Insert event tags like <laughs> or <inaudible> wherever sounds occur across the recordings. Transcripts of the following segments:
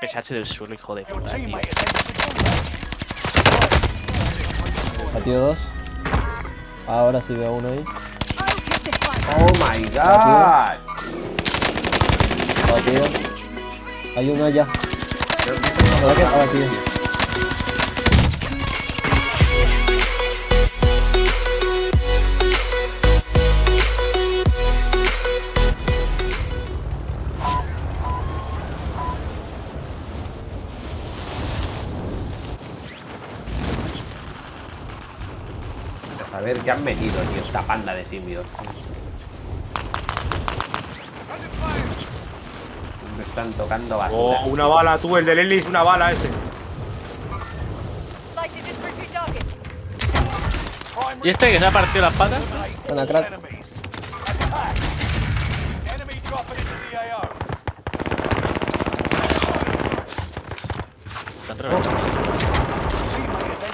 PSH del suelo, hijo de puta, tío. Batido dos. Ahora sí veo uno ahí. Oh my god. Batido. Hay uno allá. ¿Verdad han metido, tío, esta panda de simios. Me están tocando basura. Oh, una bala, tú, el del Ellis, una bala ese. ¿Y este que se ha partido las patas? Crack.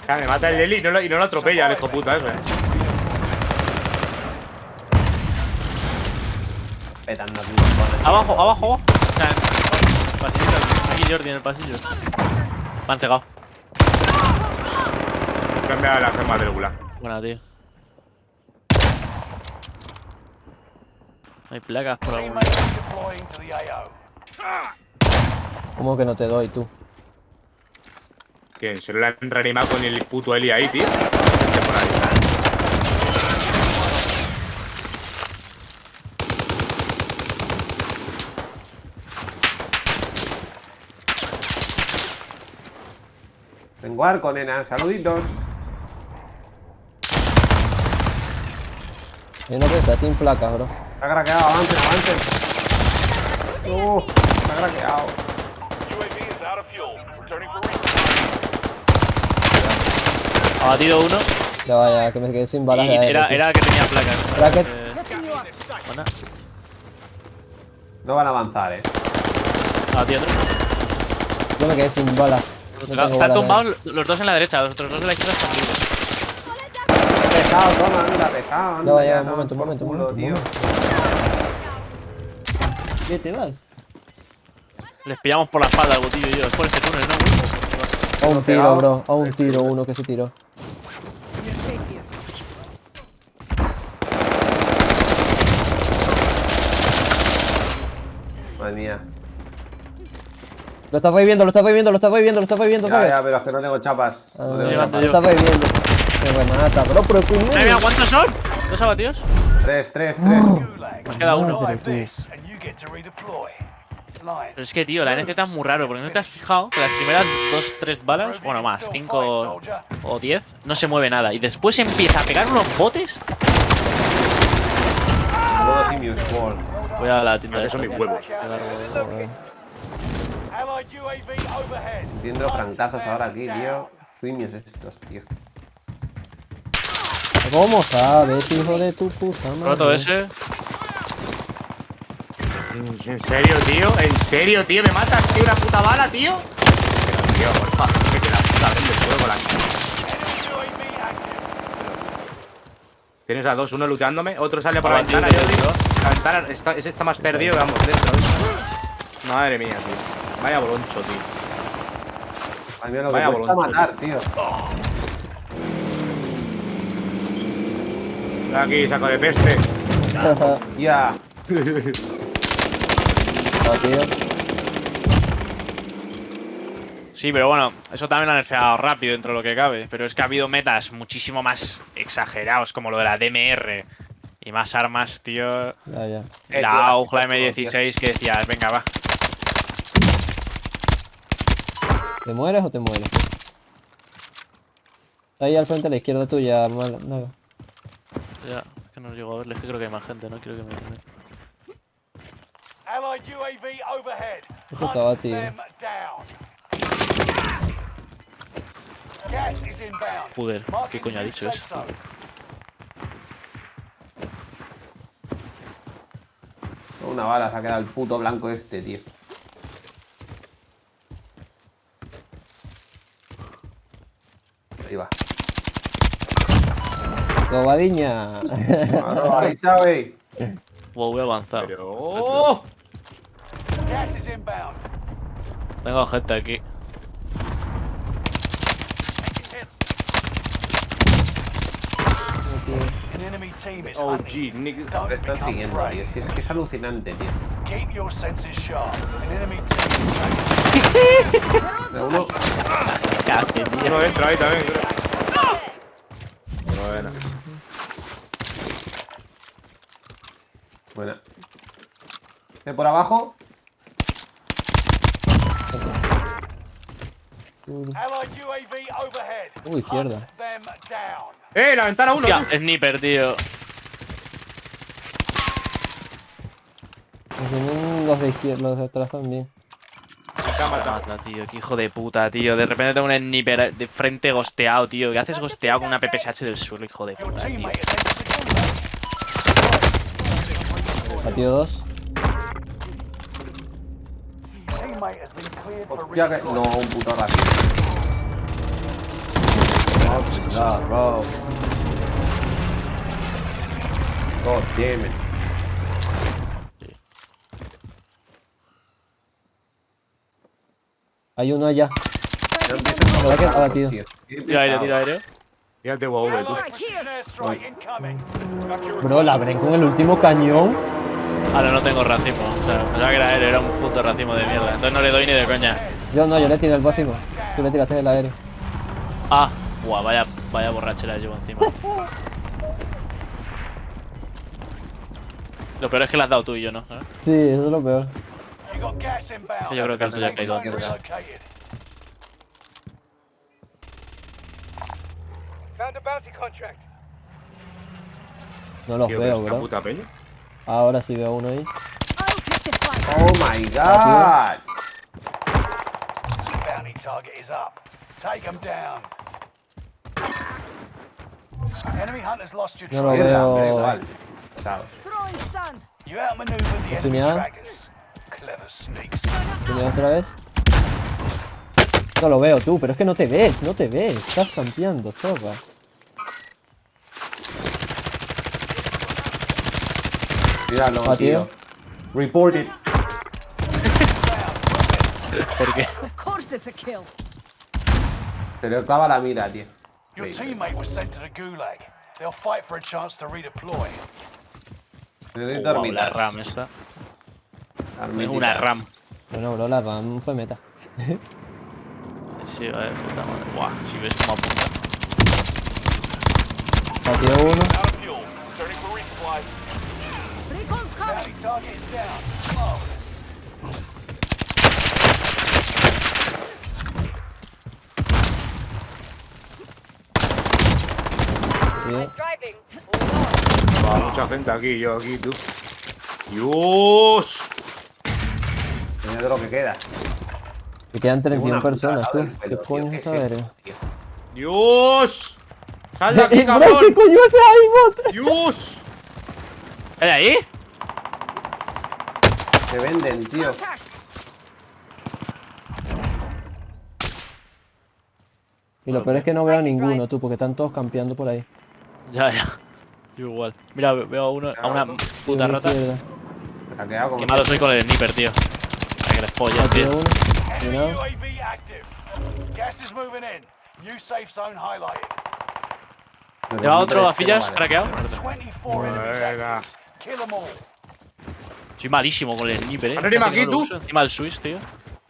Ya, me mata el Ellis y no lo, y no lo atropella, el hijo puta ese. Petando aquí. Abajo, abajo, abajo. O sea, pasillito, aquí Jordi en el pasillo. Me han cegado. Cambia la gema del gulag. Buena, tío. Hay placas por algún. ¿Cómo que no te doy tú? Que se lo han reanimado con el puto Eli ahí, tío. Vete por ahí. Tengo arco, nena. Saluditos. Uno que está sin placas, bro. Está craqueado, avancen, avancen. Uh, está craqueado. Ha batido uno. Ya vaya, que me quedé sin balas de era, era que tenía placas. Bracket. Buena. No van a avanzar, eh. Ha batido otro. Yo me quedé sin balas. No Están de tumbados los dos en la derecha, los otros dos en la izquierda están vivos. Pesado, toma, anda, pesado. Anda, Ya va, ya, ya, un momento, un momento, un momento, tío. ¿Qué te vas? Les pillamos por la espalda el botillo y yo. Es por este túnel, ¿no? A un tiro, bro. A un tiro, uno que se tiró. Madre mía. Lo estás reviviendo, lo estás reviviendo, lo estás reviviendo, lo estás reviviendo, Ya, ya, pero es que no tengo chapas. No Ah, tengo chapas. lo estás reviviendo. Se remata, bro, pero primero. ¿cuántos son? ¿Dos abatidos? Tres, tres, tres. Gulag. Nos queda uno. Pero tú. es que, tío, la NZ es muy raro, porque no te has fijado que las primeras dos, tres balas, bueno, más, cinco o diez, no se mueve nada. Y después empieza a pegar unos botes. Voy a la tienda de Esos son mis huevos. Entiendo francazos ahora aquí, tío. Simios estos, tío. ¿Cómo sabes, hijo de tu puta madre? Roto ese. ¿En serio, tío? ¿En serio, tío? ¿Me matas, tío? ¿Una puta bala, tío? Pero, tío, porfa, que te la puta vez el juego la... Tienes a dos, uno luteándome, otro sale por la ventana, yo digo. La ventana, está, ese está más perdido, vamos, dentro. ¿eh? Madre mía, tío. Vaya boloncho, tío. A mí lo que Vaya boloncho, matar, tío. Aquí, saco de peste. Ya. Batido. <laughs> Sí, pero bueno, eso también lo han nerfeado rápido dentro de lo que cabe. Pero es que ha habido metas muchísimo más exagerados, como lo de la DMR. Y más armas, tío. Ya, ya. Eh, tío, La AUG, la todo, M16, que decías, venga, va. ¿Te mueres o te mueres? Ahí al frente a la izquierda tuya, mal. No. Ya, es que no llego a verles, que creo que hay más gente, no quiero que me... Allied UAV overhead. Estaba Hunt tío. them down. Gas is inbound. Joder, ¿qué coño ha dicho eso? Una bala se ha quedado el puto blanco este, tío. Ahí va. Gobadiña. Claro, <laughs> ahí está, wey. Wow, voy a avanzar. Pero... ¡Oh! Tengo gente aquí. An enemy team is OG, hunting. Nick. Become siguiendo, tío. Es que es alucinante, tío. Uno. Casi, tío. Uno entra ahí también, creo. Buena. Buena. ¿De por abajo? Uh, izquierda. ¡Eh! La ventana uno. Tú. sniper, tío. Los de izquierda, los de atrás también. Cámara. Mata, tío, qué hijo de puta, tío. De repente tengo un sniper de frente gosteado, tío. ¿Qué haces gosteado con una PPSH del suelo, hijo de puta, tío? Batido dos. Hostia, que. No, un puto. No, bro. God damn it. Hay uno allá. ¿Verdad que ha batido? Tira aire, tira aire. Fíjate, incoming. Bro, la abren con el último cañón. Ahora no tengo racimo. O sea, pensaba que era él, era un puto racimo de mierda. Entonces no le doy ni de coña. Yo no, yo le tiré el básico. Tú le tiraste el aéreo. Ah, guau, vaya, vaya borrachera llevo encima. <laughs> Lo peor es que le has dado tú y yo, ¿no? ¿Sabes? Sí, eso es lo peor. Yo creo que antes ya ha caído zone antes. No los Tío, veo, pero bro. puta peña. Ahora sí veo uno ahí. I'll pick. Oh my god. Bounty target is up. Take them down. Enemy hunters lost your No lo trail. veo. Safe. Chao. Throwing stun. Outmaneuvered Oportunidad. ¿Viene otra vez? No lo veo tú, pero es que no te ves, no te ves. Estás campeando, zorra. Míralo, Batido. tío. Report it. <laughs> ¿Por qué? Of course it's a kill. Se le clava la mira, tío. Your teammate was sent to the gulag. They'll fight for a chance to redeploy. Oh, Wow, la. RAM esta. Armitas. Una RAM. Bueno, bro, la RAM fue meta. <laughs> Sí, vale, puta madre. Buah, si ves cómo apunta. Batido uno. Sí. Va, mucha gente aquí, yo aquí, tú. ¡Dios! De lo que queda. Me quedan 31 Una personas, tú. ¡Dios! ¡Sal de Eh, aquí, bro, cabrón! ¿qué coño es ahí, bot? ¡Dios! ¿Era ahí? Se venden, tío. Y lo peor es que no veo a ninguno, tú, porque están todos campeando por ahí. Ya, ya. Yo igual. Mira, ve- veo a, uno, a una puta rata. Qué malo soy con el sniper, tío. Para que les pollas, Batido tío. uno. Enemy Cuidado. UAV active. Gas is moving in. New safe zone highlighted. Pero ¿Lleva el otro vale. craqueado? 24 enemies Venga. active. Kill them all. Soy malísimo con el sniper, eh. El Swiss, tío.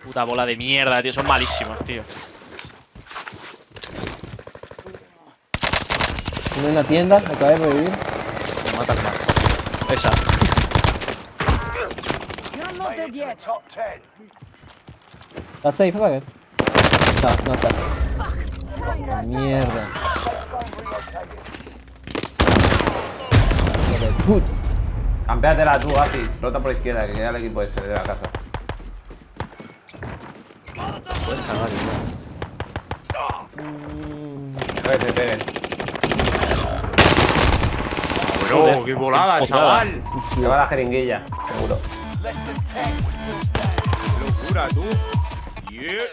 Puta bola de mierda, tío. Son malísimos, tío. Uno en la tienda, acaba de revivir. Me matas más. Esa. You're not dead it yet. top 10. ¿Está safe, Bagger? No, no está. Trying to Mierda. Puta. Campéatela tú, Ati. Rota por izquierda, que queda el equipo ese de la casa. A ver, se peguen. Bro, qué volada, chaval. Se va la jeringuilla, seguro. Loucura do... Yeah!